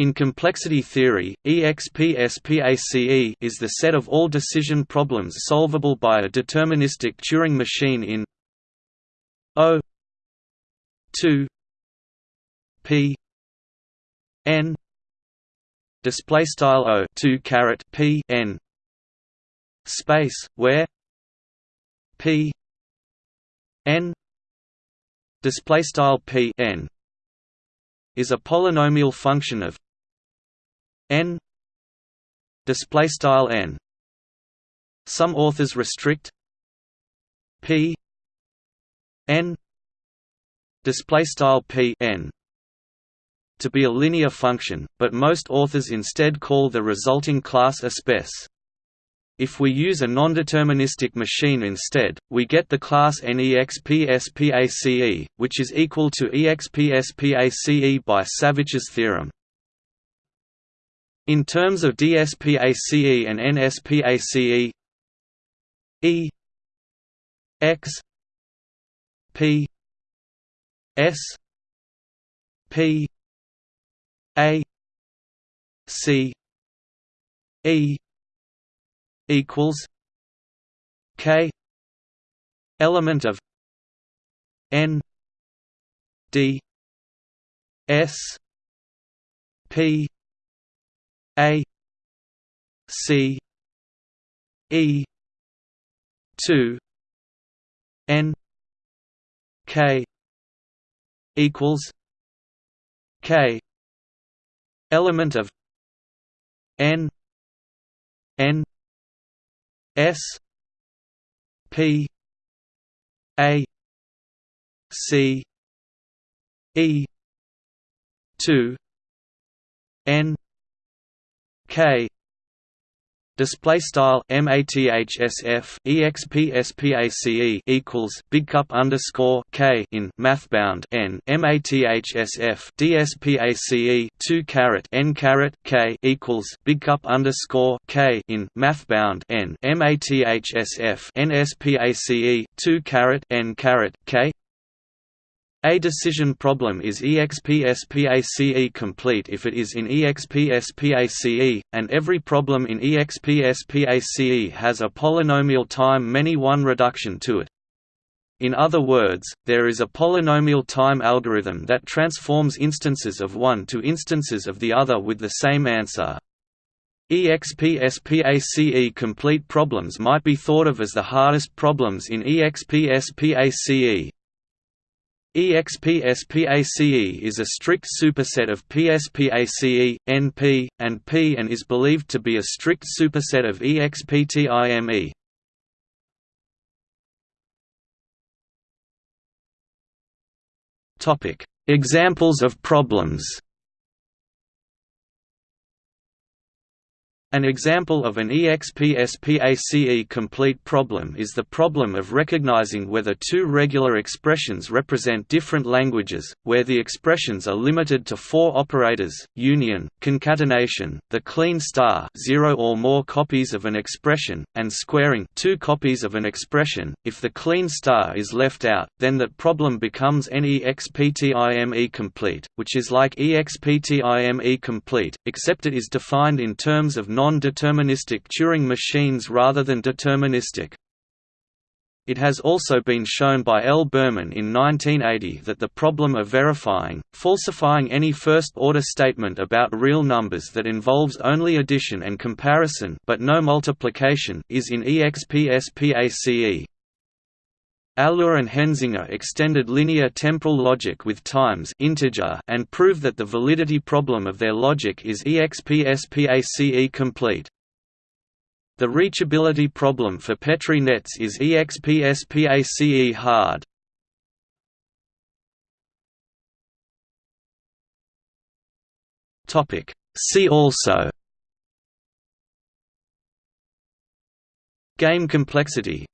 In complexity theory, EXPSPACE is the set of all decision problems solvable by a deterministic Turing machine in O 2 P N display style O 2 caret P N space where P N display style P N is a polynomial function of n display style n some authors restrict p n display style p n to be a linear function, but most authors instead call the resulting class a spec. If we use a nondeterministic machine instead, we get the class NEXPSPACE, which is equal to EXPSPACE by Savitch's theorem. In terms of DSPACE and NSPACE E X P S P A C E equals K element of N D S P a C E two N K equals K element of N N S P A C E two N K. Display style mathsf expspace equals big cup underscore k in mathbound n. Mathsf dspace 2 caret n caret k equals big cup underscore k in mathbound n. Mathsf nspace 2 caret n caret k a decision problem is EXPSPACE complete if it is in EXPSPACE, and every problem in EXPSPACE has a polynomial time many one reduction to it. In other words, there is a polynomial time algorithm that transforms instances of one to instances of the other with the same answer. EXPSPACE complete problems might be thought of as the hardest problems in EXPSPACE. EXPSPACE is a strict superset of PSPACE, NP, and P and is believed to be a strict superset of EXPTIME. Examples of problems An example of an EXPSPACE complete problem is the problem of recognizing whether two regular expressions represent different languages, where the expressions are limited to four operators, union, concatenation, the Kleene star zero or more copies of an expression, and squaring two copies of an expression. If the Kleene star is left out, then that problem becomes NEXPTIME complete, which is like EXPTIME complete, except it is defined in terms of non-deterministic Turing machines rather than deterministic. It has also been shown by L. Berman in 1980 that the problem of verifying, falsifying any first-order statement about real numbers that involves only addition and comparison but no multiplication is in EXPSPACE. Alur and Henzinger extended linear temporal logic with times integer and prove that the validity problem of their logic is EXPSPACE complete. The reachability problem for Petri nets is EXPSPACE hard. See also Game complexity